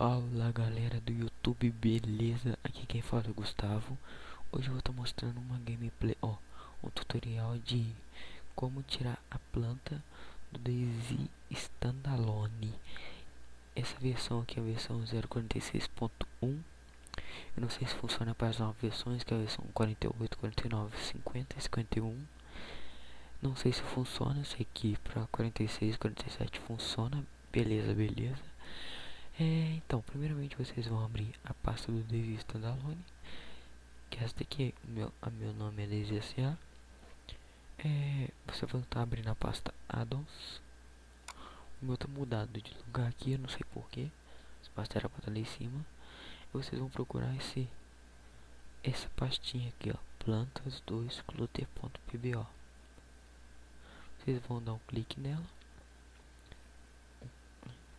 Fala galera do YouTube, beleza? Aqui quem fala é o Gustavo. Hoje eu vou estar mostrando uma gameplay, ó Um tutorial de como tirar a planta do Daisy Standalone. Essa versão aqui é a versão 0.46.1 Eu não sei se funciona para as novas versões, que é a versão 48, 49, 50 51 Não sei se funciona, sei que para 46, 47 funciona. Beleza, beleza é, então, primeiramente vocês vão abrir a pasta do Daisy Standalone, que esta aqui, meu, a meu nome é S.A. É, você vai estar abrindo a pasta Addons. O meu tá mudado de lugar aqui, eu não sei porquê. Essa pasta era para estar ali em cima. E vocês vão procurar esse, essa pastinha aqui, ó, plantas 2 clutter.pbo. Vocês vão dar um clique nela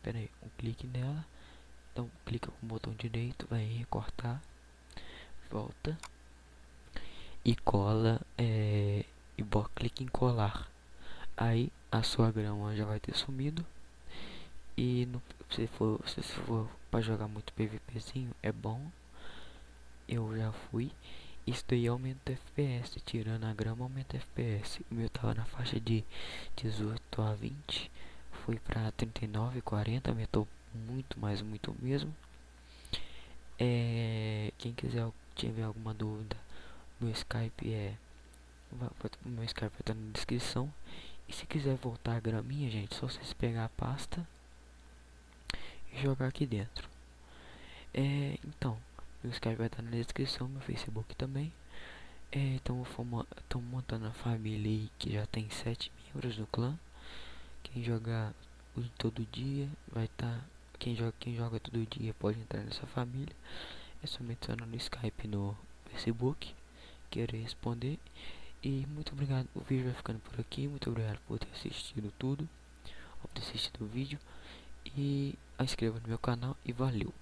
Pera aí, um clique nela. Então clica com o botão direito, vai recortar, volta e cola é, e bota clique em colar. Aí a sua grama já vai ter sumido. E no, se for se for para jogar muito PVPzinho é bom. Eu já fui. Isso daí aumenta FPS, tirando a grama aumenta FPS. O meu tava na faixa de 18 a 20 foi para 39, 40, aumentou muito mais, muito mesmo. É, quem quiser tiver alguma dúvida, meu Skype é meu Skype vai na descrição. E se quiser voltar a graminha, gente, só vocês pegar a pasta e jogar aqui dentro. É, então, meu Skype vai estar na descrição, meu Facebook também. É, estamos montando a família aí que já tem sete membros do clã. Quem jogar todo dia vai estar. Tá, quem joga, quem joga todo dia pode entrar nessa família. É só me no Skype no Facebook. Quero responder. E muito obrigado. O vídeo vai ficando por aqui. Muito obrigado por ter assistido tudo. Por ter assistido o vídeo. E inscreva no meu canal e valeu.